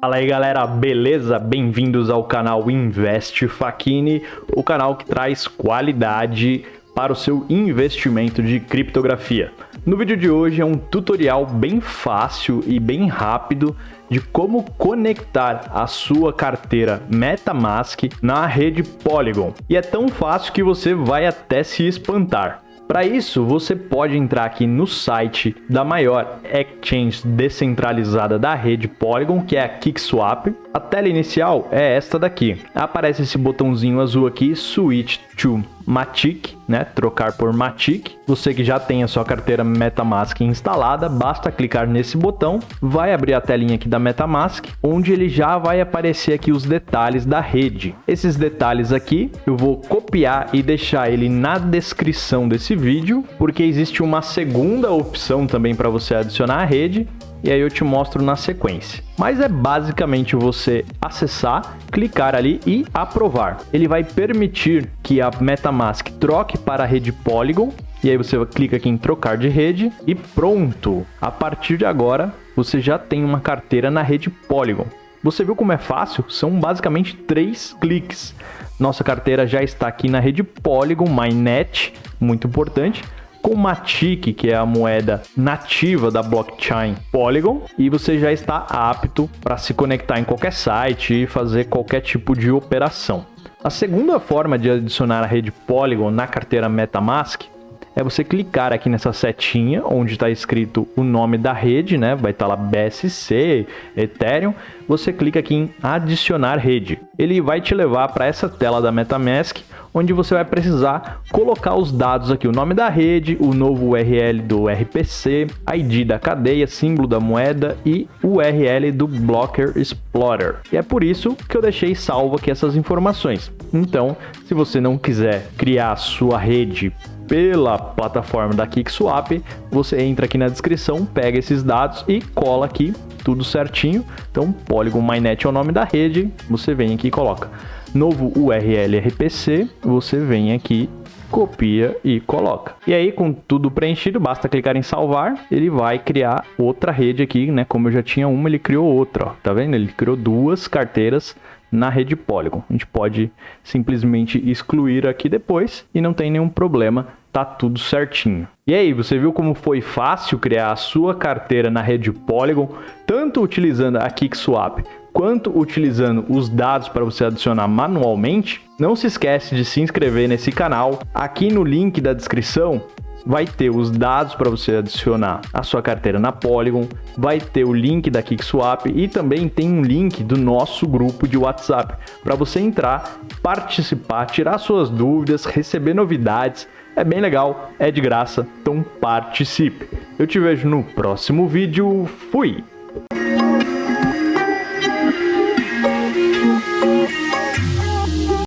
Fala aí galera, beleza? Bem-vindos ao canal Invest Facchini, o canal que traz qualidade para o seu investimento de criptografia. No vídeo de hoje é um tutorial bem fácil e bem rápido de como conectar a sua carteira MetaMask na rede Polygon. E é tão fácil que você vai até se espantar. Para isso, você pode entrar aqui no site da maior exchange descentralizada da rede Polygon, que é a KickSwap. A tela inicial é esta daqui. Aparece esse botãozinho azul aqui, Switch to Matic, né? Trocar por Matic. Você que já tem a sua carteira MetaMask instalada, basta clicar nesse botão, vai abrir a telinha aqui da MetaMask, onde ele já vai aparecer aqui os detalhes da rede. Esses detalhes aqui eu vou copiar e deixar ele na descrição desse vídeo, porque existe uma segunda opção também para você adicionar a rede, e aí eu te mostro na sequência. Mas é basicamente você acessar, clicar ali e aprovar. Ele vai permitir que a MetaMask troque para a rede Polygon e aí você clica aqui em trocar de rede e pronto! A partir de agora, você já tem uma carteira na rede Polygon. Você viu como é fácil? São basicamente três cliques. Nossa carteira já está aqui na rede Polygon Mainnet, muito importante com Matic, que é a moeda nativa da blockchain Polygon, e você já está apto para se conectar em qualquer site e fazer qualquer tipo de operação. A segunda forma de adicionar a rede Polygon na carteira MetaMask é você clicar aqui nessa setinha onde está escrito o nome da rede, né? Vai estar tá lá BSC, Ethereum. Você clica aqui em adicionar rede. Ele vai te levar para essa tela da MetaMask, onde você vai precisar colocar os dados aqui, o nome da rede, o novo URL do RPC, ID da cadeia, símbolo da moeda e URL do Blocker Explorer. E é por isso que eu deixei salvo aqui essas informações. Então, se você não quiser criar a sua rede pela plataforma da KickSwap, você entra aqui na descrição, pega esses dados e cola aqui tudo certinho. Então, Polygon Mainnet é o nome da rede, você vem aqui e coloca novo URL RPC, você vem aqui copia e coloca. E aí, com tudo preenchido, basta clicar em salvar, ele vai criar outra rede aqui, né? Como eu já tinha uma, ele criou outra, ó. Tá vendo? Ele criou duas carteiras na rede Polygon. A gente pode simplesmente excluir aqui depois e não tem nenhum problema tá tudo certinho. E aí, você viu como foi fácil criar a sua carteira na rede Polygon, tanto utilizando a KickSwap quanto utilizando os dados para você adicionar manualmente? Não se esquece de se inscrever nesse canal. Aqui no link da descrição vai ter os dados para você adicionar a sua carteira na Polygon, vai ter o link da KickSwap e também tem um link do nosso grupo de WhatsApp para você entrar, participar, tirar suas dúvidas, receber novidades. É bem legal, é de graça, então participe. Eu te vejo no próximo vídeo. Fui!